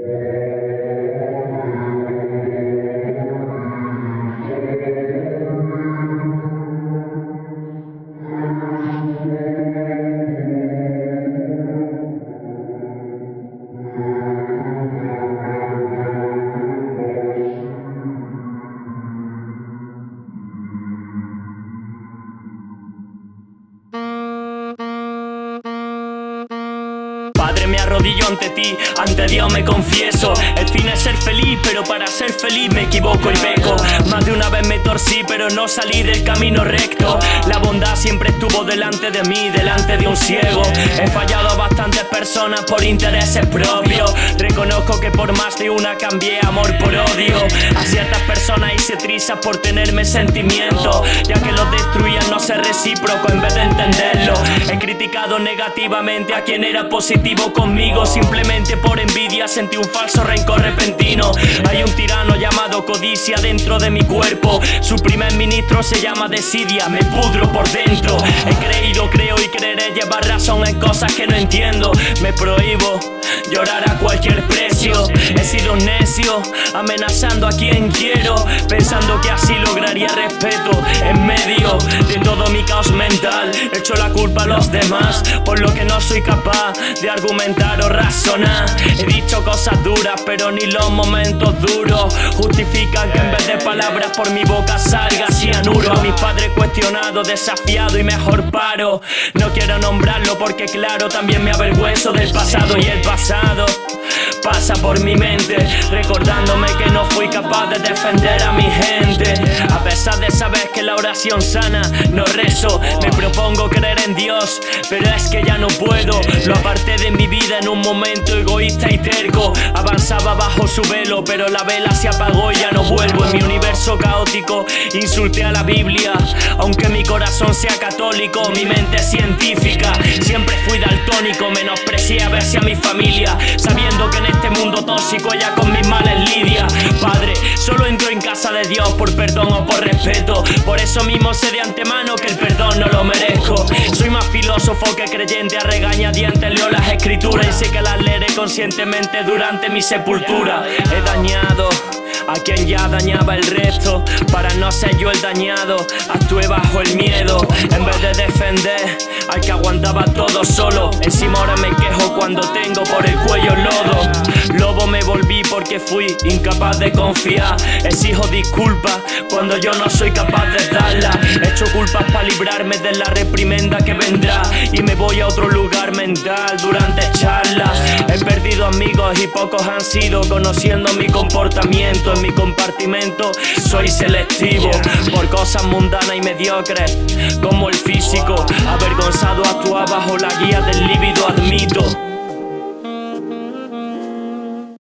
Padre, me arrodillo ante ti, ante Dios me confieso. El fin es ser feliz, pero para ser feliz me equivoco y peco. Más de una vez me torcí, pero no salí del camino recto. La bondad siempre estuvo delante de mí, delante de un ciego. He fallado a bastantes personas por intereses propios. Reconozco que por más de una cambié amor por odio. A ciertas personas hice trizas por tenerme sentimientos, ya que los destruían no ser recíproco en vez de entenderlo. He criticado negativamente a quien era positivo conmigo Simplemente por envidia. Sentí un falso rencor repentino. Hay un tirano llamado codicia dentro de mi cuerpo. Su primer ministro se llama desidia, me pudro por dentro. He creído, creo y creeré llevar razón en cosas que no entiendo. Me prohíbo llorar a cualquier precio. He sido necio, amenazando a quien quiero Pensando que así lograría respeto en medio de todo mi caos mental. Echo la culpa a los demás por lo soy capaz de argumentar o razonar. He dicho cosas duras pero ni los momentos duros Justifican que en vez de palabras por mi boca salga cianuro. A mis padres cuestionado, desafiado y mejor paro. No quiero nombrarlo porque claro también me avergüenzo del pasado. Y el pasado Pasa por mi mente Recordándome que no fui capaz de defender a mi gente pesar de saber que la oración sana no rezo. Me propongo creer en Dios Pero es que ya no puedo. Lo aparté de mi vida en un momento egoísta y terco. Avanzaba bajo su velo Pero la vela se apagó y ya no vuelvo. En mi universo caótico insulté a la Biblia. Aunque mi corazón sea católico Mi mente es científica. Siempre fui daltónico Menosprecié a ver si a mi familia. Sabiendo que en este mundo tóxico ella con mis males lidia Padre, solo entro en casa de Dios por perdón o por respeto. Por eso mismo sé de antemano que el perdón no lo merezco. Soy más filósofo que creyente a regañadientes leo las escrituras Y sé que las leeré conscientemente durante mi sepultura. He dañado a quien ya dañaba el resto Para no ser yo el dañado. Actué bajo el miedo. En vez de defender Al que aguantaba todo solo. Encima ahora me quejo cuando tengo por el cuello lodo. Lobo me porque fui incapaz de confiar. Exijo disculpas cuando yo no soy capaz de darla He hecho culpas para librarme de la reprimenda que vendrá. Y me voy a otro lugar mental durante charlas. He perdido amigos y pocos han sido Conociendo mi comportamiento. En mi compartimento Soy selectivo por cosas mundanas y mediocres Como el físico. Avergonzado actúa bajo la guía del líbido admito